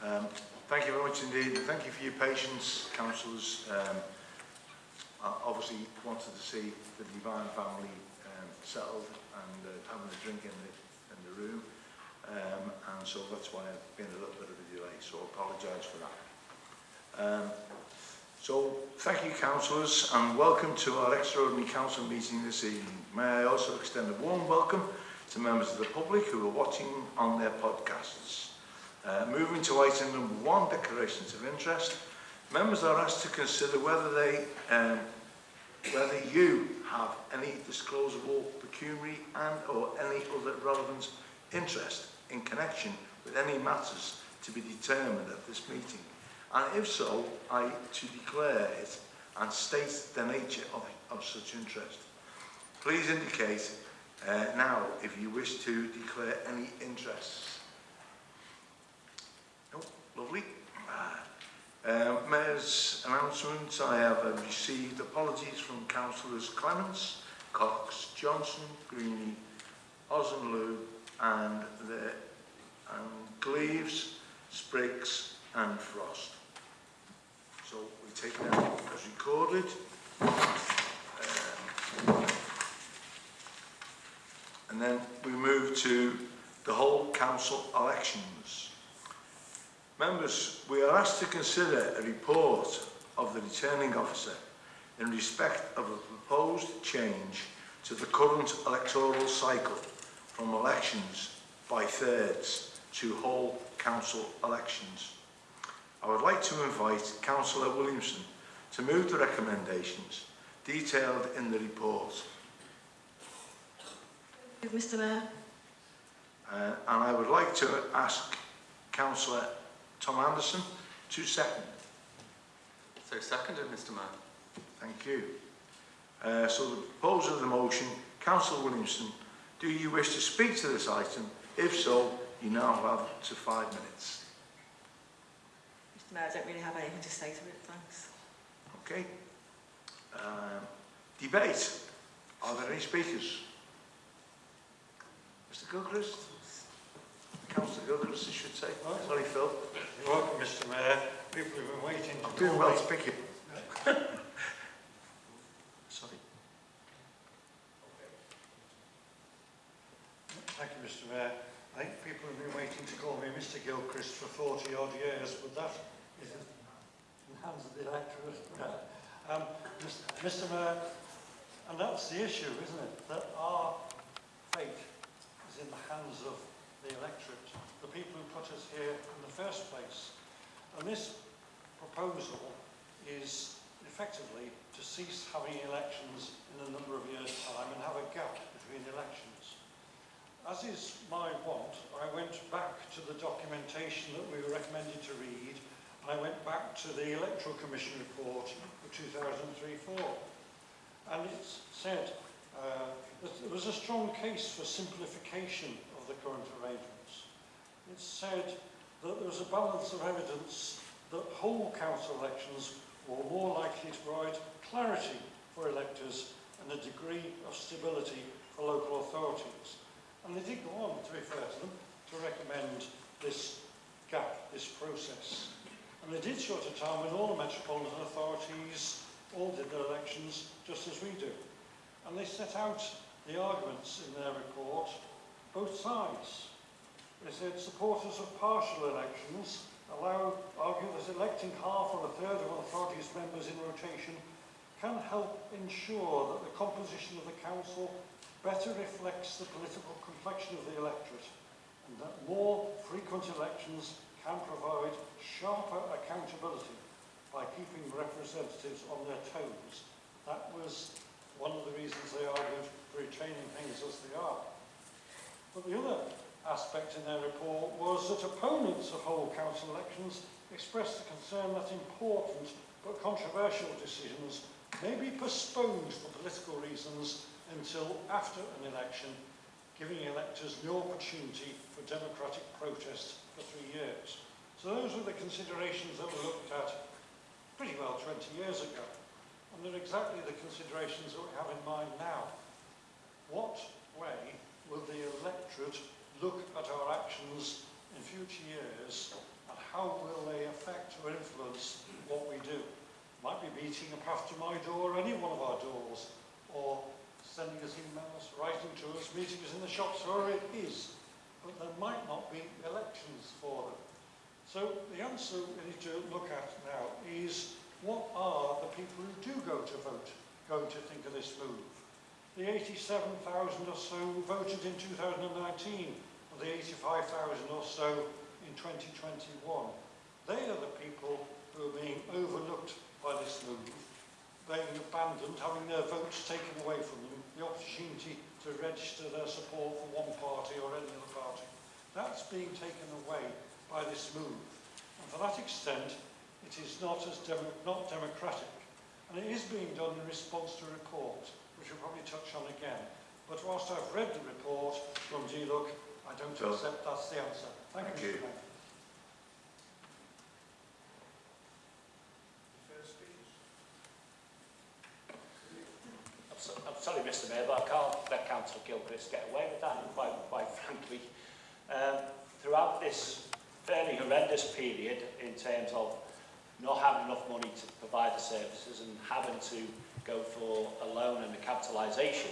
Um, thank you very much indeed. Thank you for your patience, councillors. Um, I obviously wanted to see the Divine family um, settled and uh, having a drink in the, in the room. Um, and so that's why I've been a little bit of a delay, so I apologise for that. Um, so, thank you councillors and welcome to our extraordinary council meeting this evening. May I also extend a warm welcome to members of the public who are watching on their podcasts. Uh, moving to item number one, declarations of interest. Members are asked to consider whether they, um, whether you have any disclosable pecuniary and or any other relevant interest in connection with any matters to be determined at this meeting. And if so, I to declare it and state the nature of, of such interest. Please indicate uh, now if you wish to declare any interests. Lovely. Uh, uh, Mayor's announcement. I have um, received apologies from councillors Clements, Cox, Johnson, Greeny, Ozenlew and the and Gleaves, Spriggs and Frost. So we take that as recorded. Um, and then we move to the whole council elections. Members, we are asked to consider a report of the returning officer in respect of a proposed change to the current electoral cycle from elections by thirds to whole council elections. I would like to invite Councillor Williamson to move the recommendations detailed in the report. Mr Mayor. Uh, and I would like to ask Councillor Tom Anderson to second. So seconded, Mr Mayor. Thank you. Uh, so the proposal of the motion, Councillor Williamson, do you wish to speak to this item? If so, you now have up to five minutes. Mr Mayor, I don't really have anything to say to it, thanks. Okay. Um, debate. Are there any speakers? Mr Gilchrist? Councillor Gilchrist, I should say. Right. Sorry, Phil. You're welcome, Mr Mayor. People have been waiting. I'm doing well to pick you. Sorry. Thank you, Mr Mayor. I think people have been waiting to call me Mr Gilchrist for 40 odd years, but that is in the hands of the electorate. Um, Mr Mayor, and that's the issue, isn't it? That our fate is in the hands of the electorate, the people who put us here in the first place. And this proposal is effectively to cease having elections in a number of years' time and have a gap between elections. As is my want, I went back to the documentation that we were recommended to read. I went back to the Electoral Commission report for 2003-4. And it said uh, that there was a strong case for simplification of the current arrangements. It said that there was a balance of evidence that whole council elections were more likely to provide clarity for electors and a degree of stability for local authorities. And they did go on to refer to them to recommend this gap, this process. And they did so at a time when all the metropolitan authorities all did their elections just as we do. And they set out the arguments in their report, both sides. They said supporters of partial elections allow, argue that electing half or a third of an authority's members in rotation can help ensure that the composition of the council better reflects the political complexion of the electorate and that more frequent elections can provide sharper accountability by keeping representatives on their toes. That was one of the reasons they argued for retaining things as they are. But the other aspect in their report was that opponents of whole council elections expressed the concern that important but controversial decisions may be postponed for political reasons until after an election, giving electors no opportunity for democratic protest for three years. So those were the considerations that were looked at pretty well 20 years ago. And they're exactly the considerations that we have in mind now. What way will the electorate look at our actions in future years and how will they affect or influence what we do? Might be beating a path to my door, any one of our doors, or sending us emails, writing to us, meeting us in the shops, wherever it is. But there might not be elections for them. So the answer we need to look at now is what are the people who do go to vote going to think of this move? The 87,000 or so voted in 2019, or the 85,000 or so in 2021. They are the people who are being overlooked by this move, being abandoned, having their votes taken away from them, the opportunity to register their support for one party or any other party. That's being taken away by this move. And for that extent, it is not as demo not democratic. And it is being done in response to a report, which we'll probably touch on again. But whilst I've read the report from DLUHC, I don't So- accept that's the answer. Thank, Thank you, you. I'm, I'm sorry, Mr Mayor, but I can't let Councillor Gilchrist get away with that, quite, quite frankly. Um, throughout this fairly horrendous period in terms of not having enough money to provide the services and having to go for a loan and a capitalisation,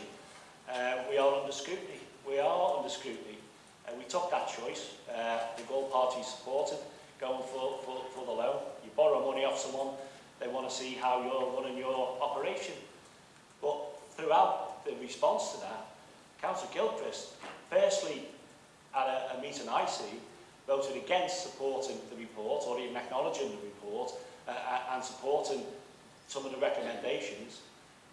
uh, we are under scrutiny. We are under scrutiny. Uh, we took that choice. Uh, the Gold party supported going for, for, for the loan. You borrow money off someone, they want to see how you're running your operation. But throughout the response to that, Councillor Gilchrist, firstly at a, a meeting I see, voted against supporting the report or even acknowledging the report uh, uh and supporting some of the recommendations.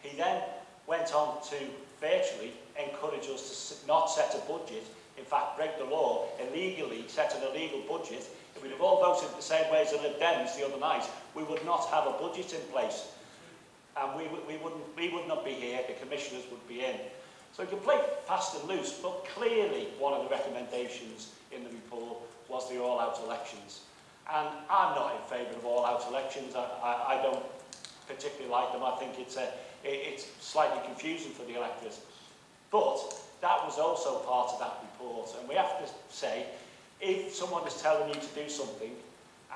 He then went on to virtually encourage us to not set a budget, in fact break the law, illegally set an illegal budget. If we'd have all voted the same way as the Lib Dems the other night, we would not have a budget in place. And we, we, wouldn't, we would not be here, the commissioners would be in. So you can play fast and loose, but clearly one of the recommendations in the report was the all-out elections. And I'm not in favour of all-out elections. I, I, I don't particularly like them. I think it's, a, it, it's slightly confusing for the electors. But that was also part of that report. And we have to say, if someone is telling you to do something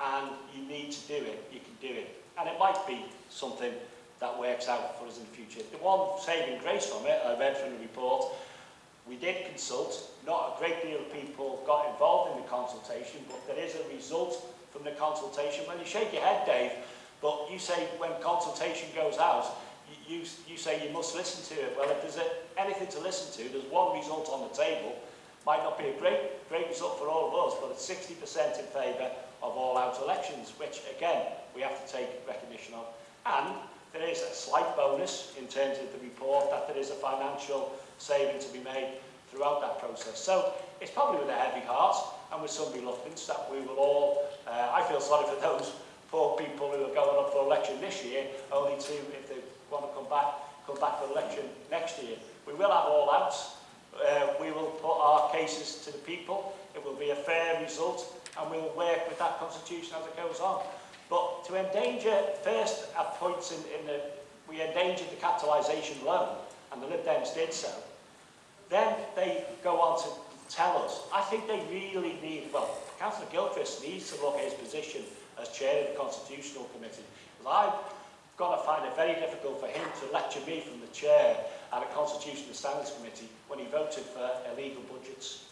and you need to do it, you can do it. And it might be something that works out for us in the future. The one saving grace from it, I read from the report, we did consult, not a great deal of people got involved in the consultation, but there is a result from the consultation. When you shake your head, Dave, But you say when consultation goes out, you, you, you say you must listen to it. Well, if there's a, anything to listen to, there's one result on the table. Might not be a great, great result for all of us, but it's 60% in favour of all-out elections, which, again, we have to take recognition of. And there is a slight bonus in terms of the report that there is a financial saving to be made throughout that process. So it's probably with a heavy heart and with some reluctance that we will all, uh, I feel sorry for those four people who are going up for election this year, only two if they want to come back, come back for election next year. We will have all outs. Uh, we will put our cases to the people. It will be a fair result and we'll work with that constitution as it goes on. But to endanger, first at points in, in the, we endangered the capitalisation loan and the Lib Dems did so. Then they go on to tell us. I think they really need, well, Councillor Gilchrist needs to look at his position as chair of the Constitutional Committee. Because I've got to find it very difficult for him to lecture me from the chair at a Constitutional Standards Committee when he voted for illegal budgets.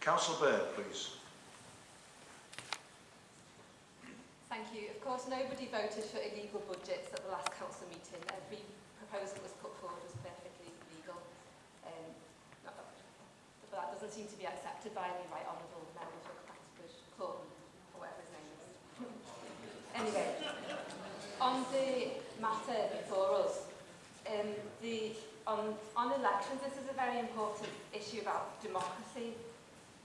Councillor Byrne. Voted for illegal budgets at the last council meeting. Every proposal that was put forward was perfectly legal. Um, not but that doesn't seem to be accepted by any right honourable members of Clatterbush Club, or whatever his name is. anyway, on the matter before us, um, the, on, on elections, this is a very important issue about democracy.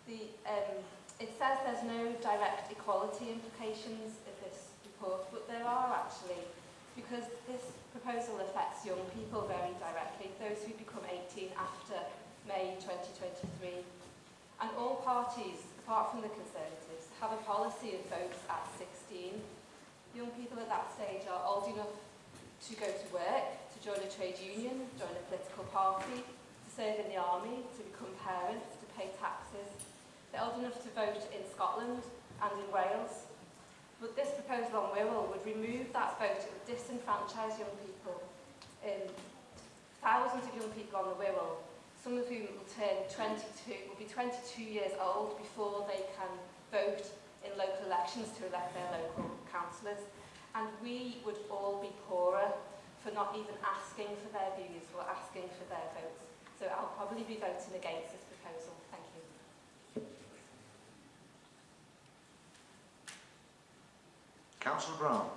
The, um, it says there's no direct equality implications support, but there are actually, because this proposal affects young people very directly, those who become 18 after May 2023. And all parties, apart from the Conservatives, have a policy of votes at 16. Young people at that stage are old enough to go to work, to join a trade union, join a political party, to serve in the army, to become parents, to pay taxes. They're old enough to vote in Scotland and in Wales, But this proposal on Wirral would remove that vote, it would disenfranchise young people. Um, thousands of young people on the Wirral, some of whom will turn 22, will be 22 years old before they can vote in local elections to elect their local councillors. And we would all be poorer for not even asking for their views or asking for their votes. So I'll probably be voting against this proposal. Thank you. Councillor Brown.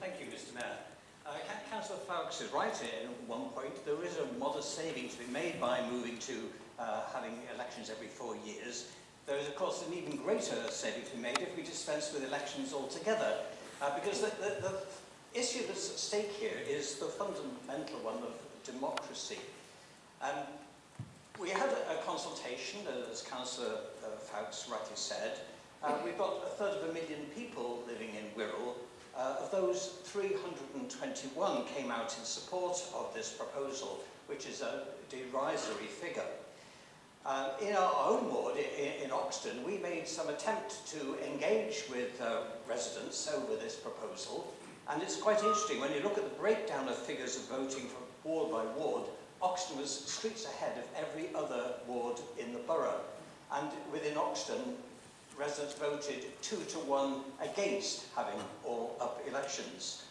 Thank you, Mr Mayor. Uh, Councillor Foulkes is right here at one point. There is a modest saving to be made by moving to uh, having elections every four years. There is, of course, an even greater saving to be made if we dispense with elections altogether. Uh, because the, the, the issue that's at stake here is the fundamental one of democracy. Um, we had a, a consultation, as Councillor uh, Foulkes rightly said. Uh, we've got a third of a million people living in Wirral, Uh, of those, 321 came out in support of this proposal, which is a derisory figure. Uh, in our own ward, in, in Oxton, we made some attempt to engage with uh, residents over this proposal, and it's quite interesting when you look at the breakdown of figures of voting from ward by ward, Oxton was streets ahead of every other ward in the borough. And within Oxton, residents voted two to one against having all-up elections.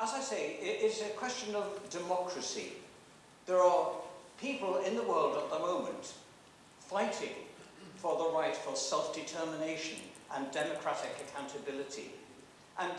As I say, it is a question of democracy. There are people in the world at the moment fighting for the right for self-determination and democratic accountability. And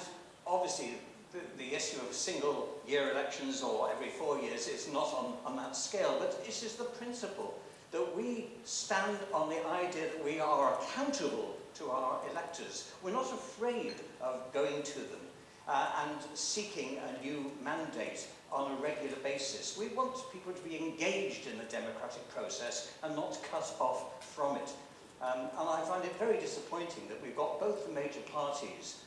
obviously, the, the issue of single-year elections or every four years is not on, on that scale, but this is the principle that we stand on the idea that we are accountable to our electors. We're not afraid of going to them uh, and seeking a new mandate on a regular basis. We want people to be engaged in the democratic process and not cut off from it. Um, and I find it very disappointing that we've got both the major parties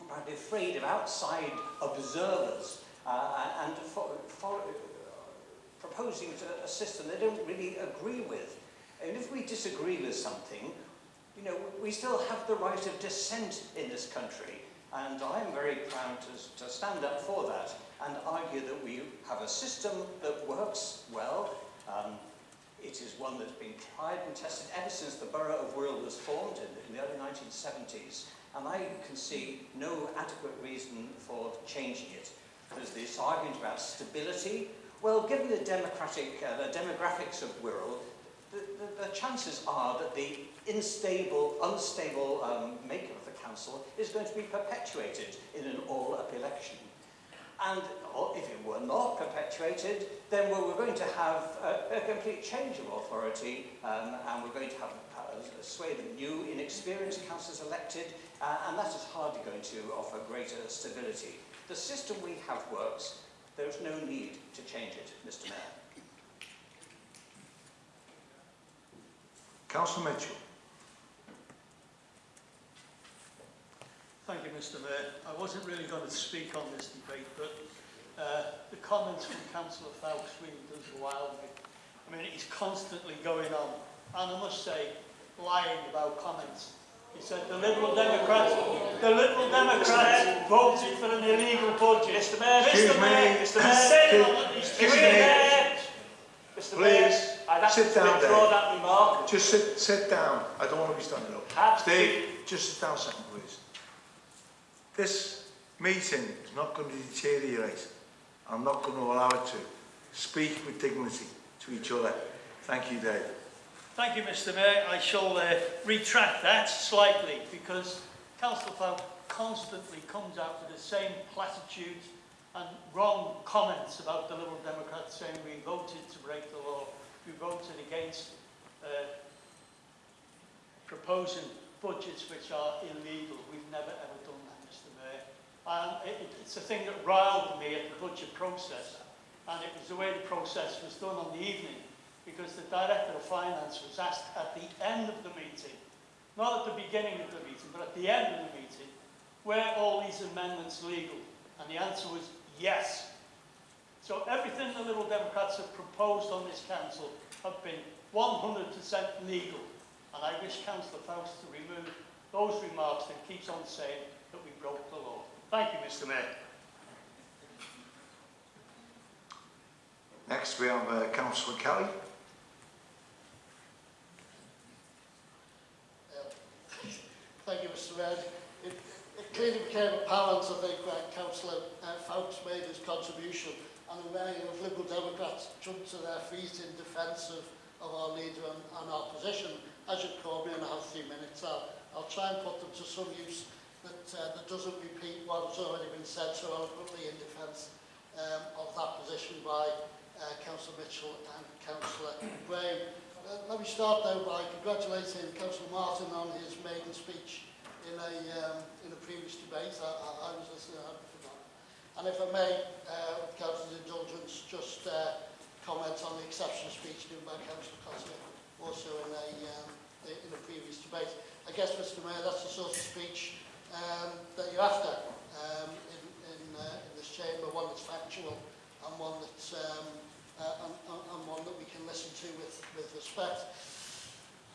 apparently afraid of outside observers uh, and for, for, proposing a, system they don't really agree with. And if we disagree with something, you know, we still have the right of dissent in this country. And I'm very proud to, to stand up for that and argue that we have a system that works well. Um, it is one that's been tried and tested ever since the Borough of Wirral was formed in, in the early 1970s. And I can see no adequate reason for changing it. There's this argument about stability, Well, given the democratic, uh, the demographics of Wirral, the, the, the chances are that the unstable, unstable um, makeup of the council is going to be perpetuated in an all-up election. And or if it were not perpetuated, then we we're going to have a, a complete change of authority um, and we're going to have uh, a, a swathe of new, inexperienced councillors elected, uh, and that is hardly going to offer greater stability. The system we have works, There's no need to change it, Mr Mayor. Councillor Mitchell. Thank you, Mr Mayor. I wasn't really going to speak on this debate, but uh, the comments from Councillor Foulkes really does wow me. I mean, he's constantly going on, and I must say, lying about comments. He said the Liberal Democrats, the Liberal Democrats voted for an illegal budget. Mr Mayor, Excuse Mr Mayor, me. Mr And Mayor, said Excuse- on Mr me. Mayor, Mr Mayor, Please, I'd have sit to down, withdraw Dave. that remark. Just sit, sit down. I don't want to be standing up. Have Steve, just sit down a second, please. This meeting is not going to deteriorate. I'm not going to allow it to. Speak with dignity to each other. Thank you, Dave. Thank you, Mr Mayor. I shall uh, retract that slightly because Councillor Foulkes constantly comes out with the same platitudes and wrong comments about the Liberal Democrats saying we voted to break the law, we voted against uh, proposing budgets which are illegal. We've never ever done that, Mr Mayor. And it- it's a thing that riled me at the budget process. And it was the way the process was done on the evening because the Director of Finance was asked at the end of the meeting not at the beginning of the meeting, but at the end of the meeting, were all these amendments legal? And the answer was yes. So everything the Liberal Democrats have proposed on this council have been 100% legal. And I wish Councillor Foulkes to remove those remarks that keeps on saying that we broke the law. Thank you, Mr Mayor. Next we have uh, Councillor Kelly. Thank you, Mr. Red. It, it clearly became apparent, I think, when Councillor uh, Fowkes made his contribution and the many of Liberal Democrats jumped to their feet in defence of, of our leader and, and our position, as you called me in our three minutes. I'll, I'll try and put them to some use that, uh, that doesn't repeat what has already been said so eloquently in defence um, of that position by uh, Councillor Mitchell and Councillor Graham. Let me start though by congratulating Councillor Martin on his maiden speech in a, um, in a previous debate. I, I, I was listening, I hadn't forgotten. And if I may, uh, Councillor's indulgence, just uh, comment on the exceptional speech given by Councillor Cotter, also in a, um, in a previous debate. I guess, Mr Mayor, that's the sort of speech um, that you're after um, in, in, uh, in this chamber, one that's factual and one that's um, uh, and, and, and one that we can listen to with, with respect.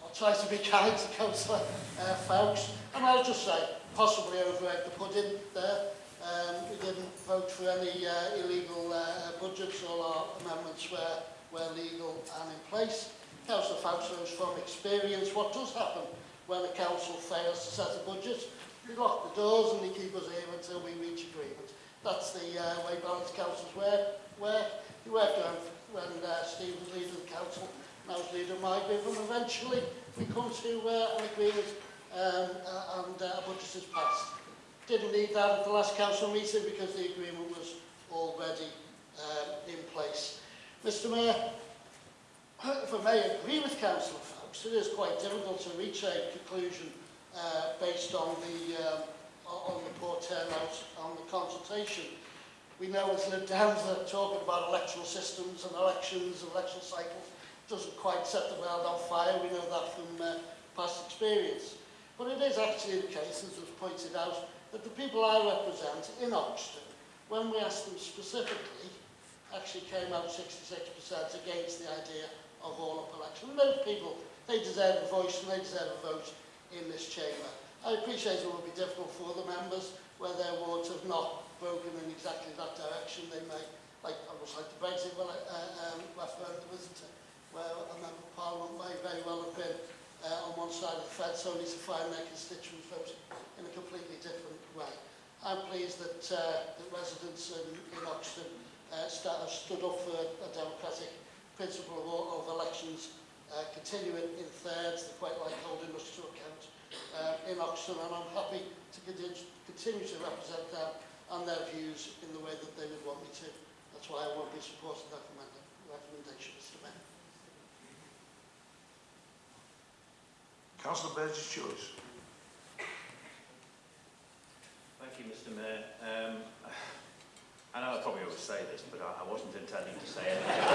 I'll try to be kind to Councillor uh, Fowkes, and I'll just say, possibly overegg the pudding there. Um, we didn't vote for any uh, illegal uh, budgets, all our amendments were, were legal and in place. Councillor Fowkes knows from experience what does happen when a council fails to set a budget. We lock the doors and they keep us here until we reach agreement. That's the uh, way balanced councils work. work. Wedland when uh, Steve was leader of the council and I was leader of my group and eventually we come to uh, an agreement um, uh, and uh, a budget is passed. Didn't need that at the last council meeting because the agreement was already um, in place. Mr Mayor, if I may agree with Councillor folks, it is quite difficult to reach a conclusion uh, based on the, um, on the poor turnout on the consultation we know it's Lib Downs that talking about electoral systems and elections and election cycles doesn't quite set the world on fire. We know that from uh, past experience. But it is actually the case, as was pointed out, that the people I represent in Oxford, when we asked them specifically, actually came out 66% against the idea of all-up election. And those people, they deserve a voice and they deserve a vote in this chamber. I appreciate it will be difficult for the members where their wards have not in exactly that direction. They may, like, was like the Brexit well, uh, um, referendum, isn't it? Where a member of Parliament may very well have been uh, on one side of the fence only to find their constituents voting in a completely different way. I'm pleased that, uh, residents in, in Oxton uh, have stood up for a, democratic principle of, all, of elections uh, continuing in thirds. They quite like holding us to account uh, in Oxton and I'm happy to continue, continue to represent them and their views in the way that they would want me to. That's why I won't be supporting that recommendation, Mr Mayor. Councillor Burgess Joyce. Thank you, Mr Mayor. Um, I know I probably always say this, but I, I wasn't intending to say anything.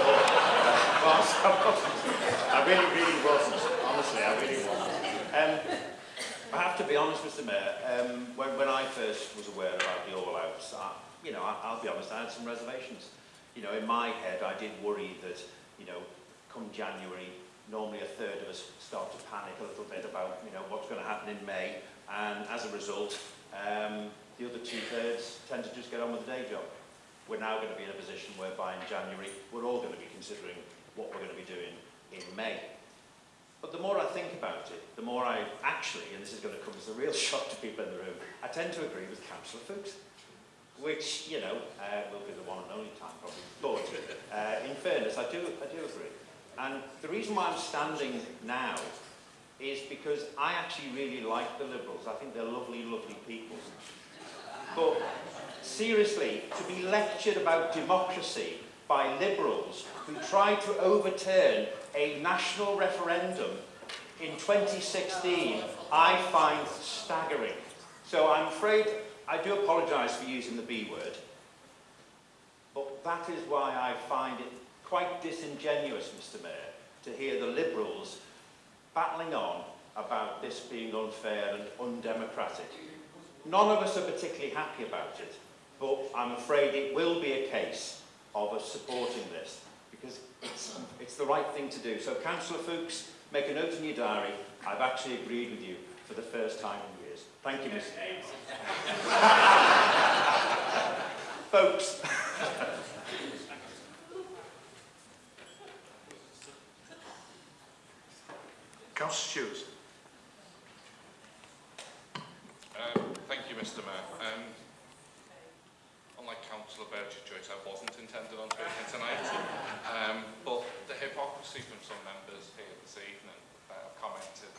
I really, really wasn't. Honestly, I really wasn't. Um, I have to be honest, Mr Mayor, um, when, when I first was aware about the all-outs, I, you know, I, I'll be honest, I had some reservations. You know, in my head, I did worry that, you know, come January, normally a third of us start to panic a little bit about, you know, what's going to happen in May, and as a result, um, the other two-thirds tend to just get on with the day job. We're now going to be in a position whereby in January, we're all going to be considering what we're going to be doing in May. But the more I think about it, the more I actually, and this is going to come as a real shock to people in the room, I tend to agree with Councillor Fuchs, which, you know, uh, will be the one and only time probably. But uh, in fairness, I do, I do agree. And the reason why I'm standing now is because I actually really like the Liberals. I think they're lovely, lovely people. But seriously, to be lectured about democracy by Liberals who tried to overturn a national referendum in 2016, I find staggering. So I'm afraid, I do apologise for using the B word, but that is why I find it quite disingenuous, Mr Mayor, to hear the Liberals battling on about this being unfair and undemocratic. None of us are particularly happy about it, but I'm afraid it will be a case of us supporting this because it's, it's the right thing to do. So, Councillor Foulkes, make a note in your diary. I've actually agreed with you for the first time in years. Thank you, Mr. Foulkes. Councillor Stewart. Um, thank you, Mr Mayor. Um, unlike Councillor Burgess Joyce, I wasn't intended on speaking tonight. Um, but the hypocrisy from some members here this evening that have commented,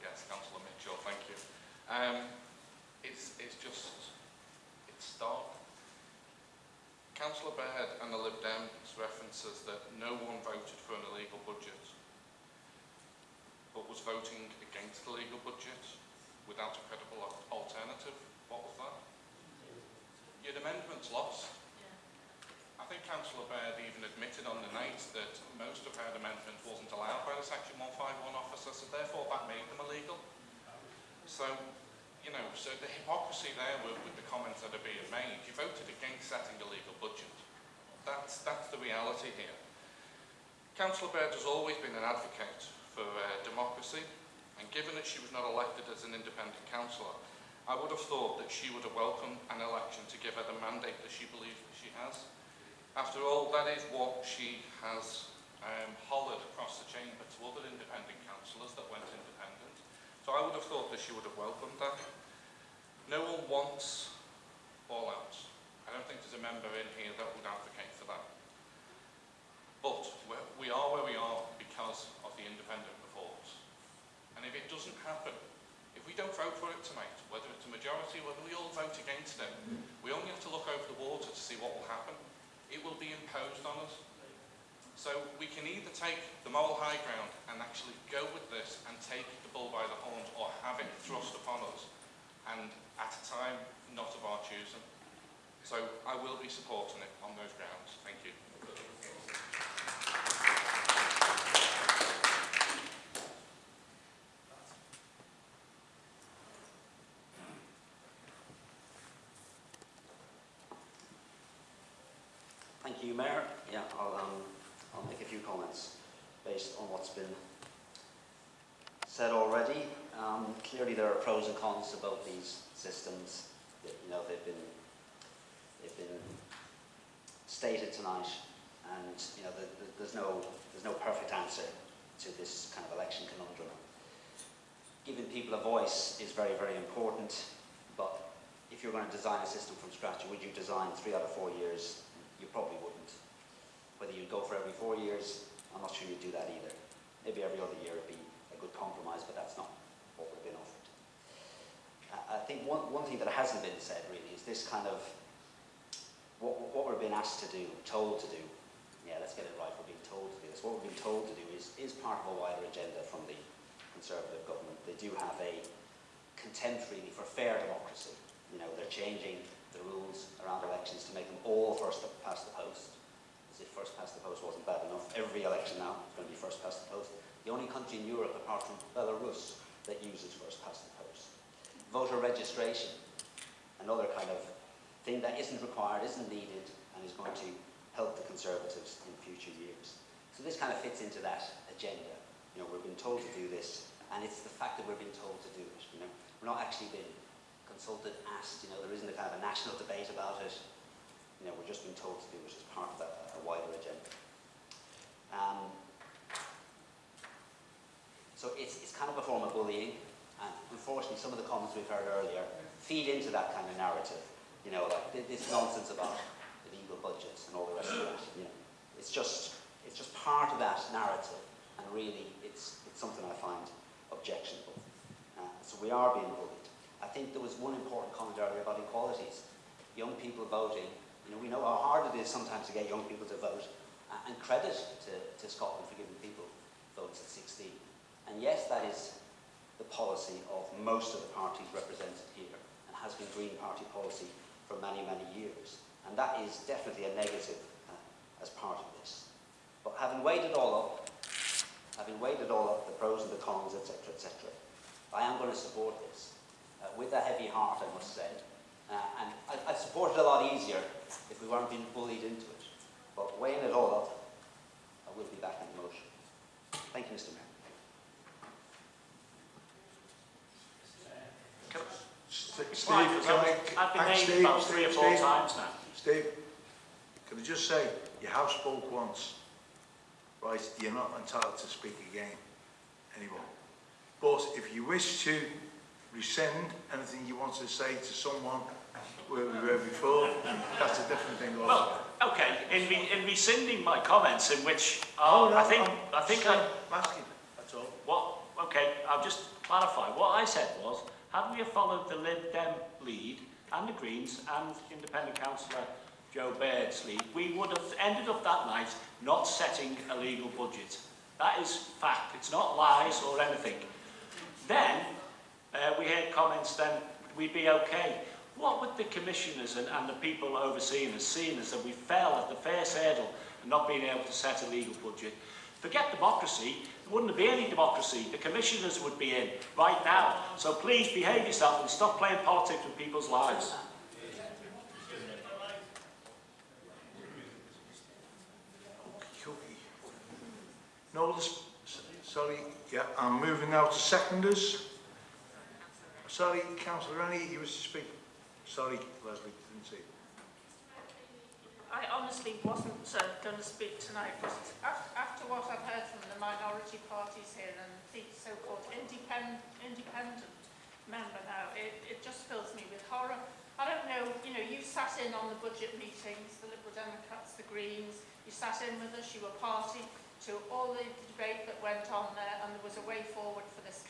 yes, Councillor Mitchell, thank you. Um, it's, it's just, it's stark. Councillor Bird and the Lib Dems references that no one voted for an illegal budget, but was voting against the legal budget without a credible alternative. What was that? Your amendment's lost. I think Councillor Bird even admitted on the night that most of her amendment wasn't allowed by the Section 151 officer, so therefore that made them illegal. So, you know, so the hypocrisy there with, with the comments that are being made, you voted against setting a legal budget. That's, that's the reality here. Councillor Bird has always been an advocate for uh, democracy, and given that she was not elected as an independent councillor, I would have thought that she would have welcomed an election to give her the mandate that she believes that she has. After all, that is what she has um, hollered across the chamber to other independent councillors that went independent. So I would have thought that she would have welcomed that. No one wants fallouts. I don't think there's a member in here that would advocate for that. But we are where we are because of the independent reports. And if it doesn't happen, if we don't vote for it tonight, whether it's a majority, whether we all vote against it, we only have to look over the water to see what will happen. It will be imposed on us. So we can either take the moral high ground and actually go with this and take the bull by the horns or have it thrust upon us and at a time not of our choosing. So I will be supporting it on those grounds. Thank you. Thank you, Mayor. Yeah, I'll, um, I'll make a few comments based on what's been said already. Um, clearly, there are pros and cons to both these systems. You know, they've been they've been stated tonight, and you know, the, the, there's no there's no perfect answer to this kind of election conundrum. Giving people a voice is very, very important, but if you're going to design a system from scratch, would you design three out of four years? You probably wouldn't. Whether you'd go for every four years, I'm not sure you'd do that either. Maybe every other year would be a good compromise, but that's not what we've been offered. I- think one, one thing that hasn't been said really is this kind of what, what we're being asked to do, told to do. Yeah, let's get it right. We're being told to do this. What we're being told to do is, is part of a wider agenda from the Conservative government. They do have a contempt really for fair democracy. You know, they're changing the rules around elections to make them all first past the post. As if first past the post wasn't bad enough. Every election now is going to be first past the post. The only country in Europe, apart from Belarus, that uses first past the post. Voter registration, another kind of thing that isn't required, isn't needed, and is going to help the Conservatives in future years. So this kind of fits into that agenda. You know, we've been told to do this, and it's the fact that we're being told to do it. You know, we're not actually being consulted, asked. You know, there isn't a kind of a national debate about it. You know, we're just being told to do it as part of a wider agenda. Um, so it's, it's kind of a form of bullying, and unfortunately, some of the comments we've heard earlier feed into that kind of narrative. You know, like this nonsense about the illegal budgets and all the rest of that. You know, it's just it's just part of that narrative, and really, it's it's something I find objectionable. Uh, so we are being bullied. I think there was one important comment earlier about equalities. Young people voting. You know, we know how hard it is sometimes to get young people to vote, and credit to, to Scotland for giving people votes at 16. And yes, that is the policy of most of the parties represented here and has been Green Party policy for many, many years. And that is definitely a negative uh, as part of this. But having weighed it all up, having weighed it all up, the pros and the cons, etc., etc., I am going to support this uh, with a heavy heart, I must say. Uh, and I, I'd support it a lot easier if we weren't being bullied into it. But weighing it all up, I will be back in the motion. Thank you, Mr. Mayor. Steve, It's can fine, I, I've been named Steve, about three or four Steve, times now. Steve, can I just say, you have spoke once, right? You're not entitled to speak again anymore. But if you wish to rescind anything you want to say to someone where we were before, that's a different thing also. Well, okay, in, re in rescinding my comments in which, Oh, uh, no, I think, I'm I think I, I'm asking, that's all. what, okay, I'll just clarify. What I said was, had we followed the Lib Dem lead and the Greens and Independent Councillor Jo Bird's lead, we would have ended up that night not setting a legal budget. That is fact. It's not lies or anything. Then, uh, we heard comments then we'd be okay. What would the commissioners and, and the people overseeing us, seeing us that we fell at the first hurdle and not being able to set a legal budget? Forget democracy, there wouldn't be any democracy. The commissioners would be in right now. So please behave yourself and stop playing politics with people's lives. No, sorry, yeah, I'm moving now to seconders. Sorry, Councillor Rennie, you wish to speak. Sorry, Leslie, didn't see. I honestly wasn't uh, going to speak tonight, but after what I've heard from the minority parties here and the so-called independ independent member now, it, it just fills me with horror. I don't know, you know, you sat in on the budget meetings, the Liberal Democrats, the Greens, you sat in with us, you were party to all the debate that went on there and there was a way forward for this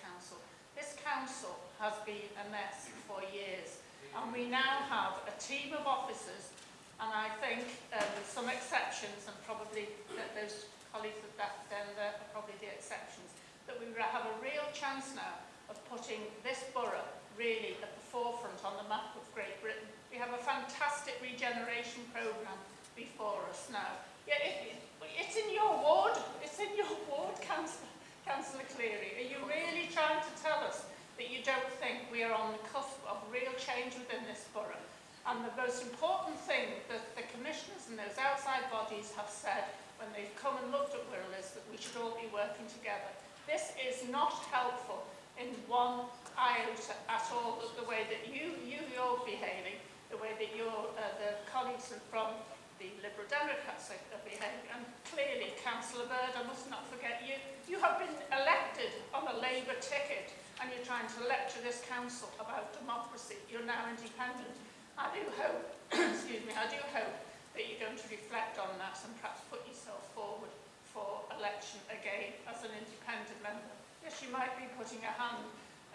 This council has been a mess for years and we now have a team of officers and I think um, with some exceptions and probably that those colleagues of that then there are probably the exceptions that we have a real chance now of putting this borough really at the forefront on the map of Great Britain. We have a fantastic regeneration programme before us now. Yeah, it, it, it's in your ward, it's in your ward, Councillor. Councillor Cleary, are you really trying to tell us that you don't think we are on the cusp of real change within this borough? And the most important thing that the commissioners and those outside bodies have said when they've come and looked at Wirral is that we should all be working together. This is not helpful in one iota at all, the way that you, you, you're behaving, the way that your, uh, the colleagues from the Liberal the Secretary and clearly Councillor Bird, I must not forget you. You have been elected on a Labour ticket and you're trying to lecture this council about democracy. You're now independent. I do hope, excuse me, I do hope that you're going to reflect on that and perhaps put yourself forward for election again as an independent member. Yes, you might be putting a hand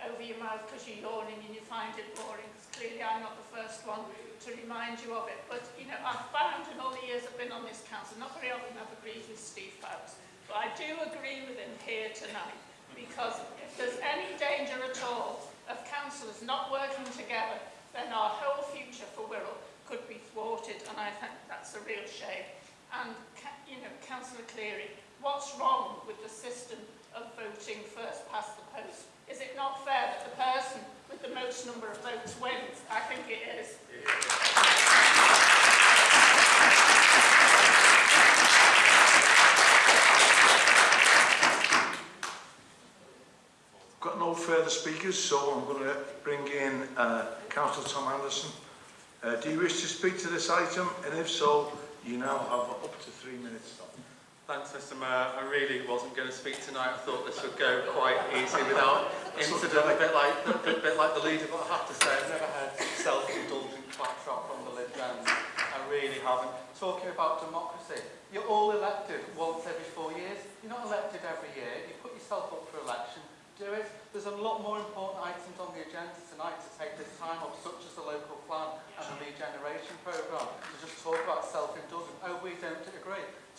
over your mouth because you're yawning and you find it boring because clearly I'm not the first one to remind you of it. But, you know, I've found in all the years I've been on this council, not very often I've agreed with Steve Fowles, but I do agree with him here tonight because if there's any danger at all of councillors not working together, then our whole future for Wirral could be thwarted and I think that's a real shame. And, you know, Councillor Cleary, what's wrong with the system of voting first past the post Is it not fair that the person with the most number of votes wins? I think it is. Got no further speakers, so I'm going to bring in uh, Councillor Tom Anderson. Uh, do you wish to speak to this item? And if so, you now have up to three minutes. Thanks, Mr Mayor. I really wasn't going to speak tonight. I thought this would go quite easy without incident, a bit like a bit like the leader, but I have to say I've never had self-indulgent claptrap from the Lib Dems. I really haven't. Talking about democracy, you're all elected once every four years. You're not elected every year. You put yourself up for election. Do it. There's a lot more important items on the agenda tonight to take this time up, such as the local plan and the regeneration programme, to just talk about self-indulgence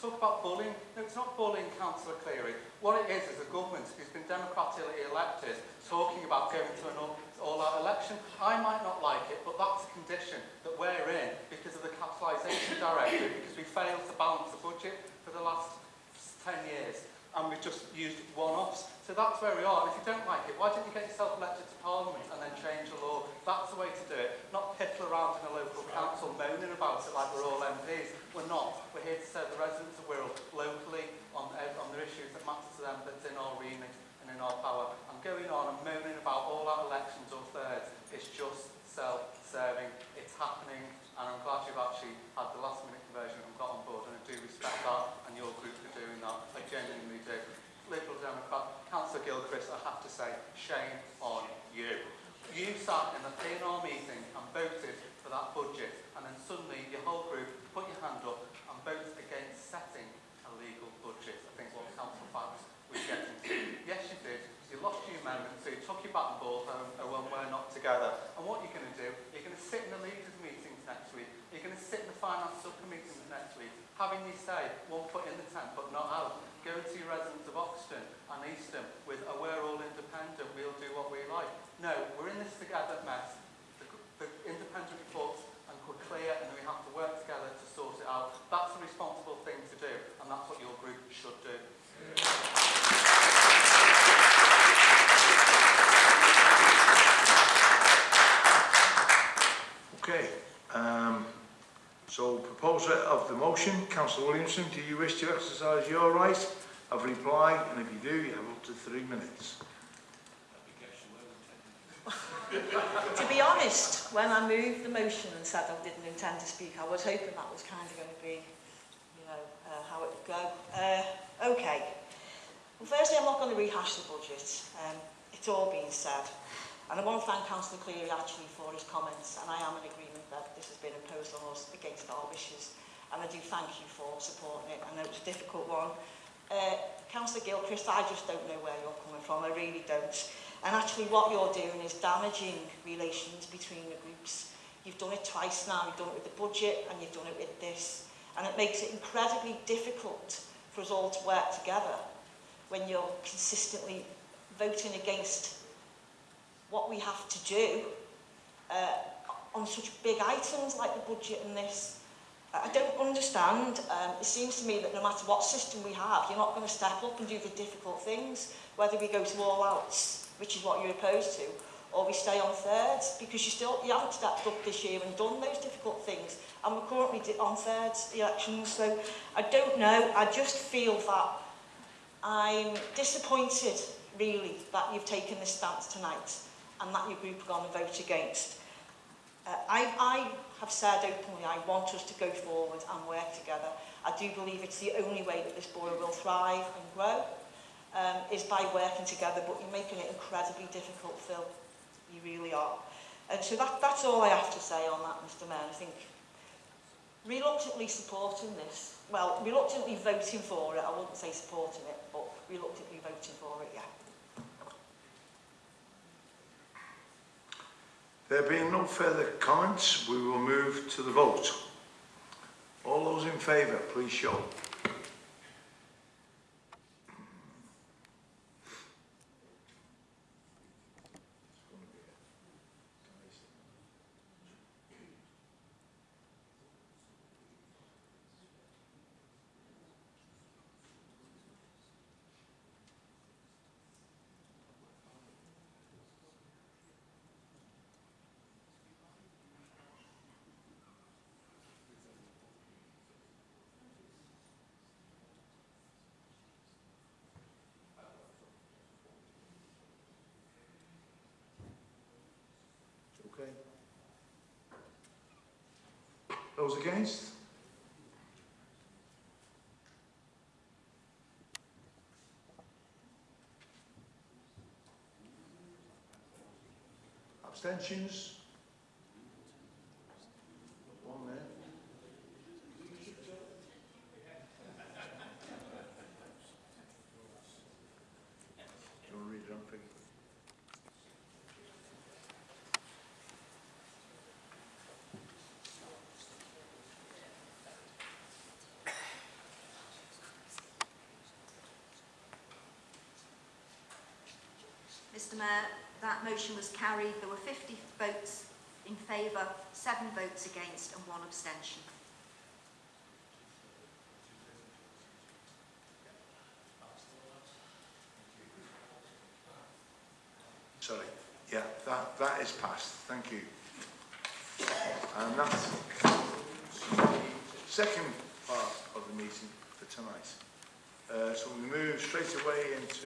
talk about bullying. No, it's not bullying Councillor Cleary. What it is is a government who's been democratically elected talking about going to an all-out all election. I might not like it, but that's the condition that we're in because of the capitalisation directive, because we failed to balance the budget for the last 10 years and we've just used one-offs. So that's very odd. If you don't like it, why don't you get yourself elected to Parliament and then change the law? That's the way to do it. Not piddle around in a local council moaning about it like we're all MPs. We're not. We're here to serve the residents of Wirral locally on, eh, on the issues that matter to them that's in our remit and in our power. And going on and moaning about all our elections or thirds is just self-serving. It's happening and I'm glad you've actually had the last minute conversion and got on board and I do respect that and your group for doing that, I genuinely do. Liberal Democrat, Councillor Gilchrist, I have to say, shame on you. You sat in the PNR meeting and voted for that budget and then suddenly your whole group put your hand up and voted against setting a legal budget. I think what Council Facts was getting to. Yes, you did. You lost your amendment, so you took your bat and ball home and when we're not together. Having you say, one foot in the tent but not out. go to your residents Councillor Williamson, do you wish to exercise your right of reply? And if you do, you have up to three minutes. to be honest, when I moved the motion and said I didn't intend to speak, I was hoping that was kind of going to be, you know, uh, how it would go. Uh, okay. Well, firstly, I'm not going to rehash the budget. Um, it's all been said. And I want to thank Councillor Cleary actually for his comments, and I am in agreement that this has been imposed on us against our wishes and I do thank you for supporting it. I know it's a difficult one. Uh, Councillor Gilchrist, I just don't know where you're coming from, I really don't. And actually what you're doing is damaging relations between the groups. You've done it twice now, you've done it with the budget and you've done it with this. And it makes it incredibly difficult for us all to work together when you're consistently voting against what we have to do uh, on such big items like the budget and this. I don't understand. Um, it seems to me that no matter what system we have, you're not going to step up and do the difficult things, whether we go to all outs, which is what you're opposed to, or we stay on thirds, because you still you haven't stepped up this year and done those difficult things. And we're currently on thirds elections, so I don't know. I just feel that I'm disappointed, really, that you've taken this stance tonight and that your group are gone and voted against. Uh, I, I have said openly, I want us to go forward and work together. I do believe it's the only way that this borough will thrive and grow, um, is by working together, but you're making it incredibly difficult, Phil. You really are. And so that, that's all I have to say on that, Mr Mayor. I think reluctantly supporting this, well, reluctantly voting for it, I wouldn't say supporting it, but reluctantly voting for it, yeah. There being no further comments, we will move to the vote. All those in favour, please show. Those against? Abstentions? Mr Mayor, that motion was carried. There were 50 votes in favour, seven votes against and one abstention. Sorry. Yeah, that, that is passed. Thank you. And that's the second part of the meeting for tonight. Uh, so we move straight away into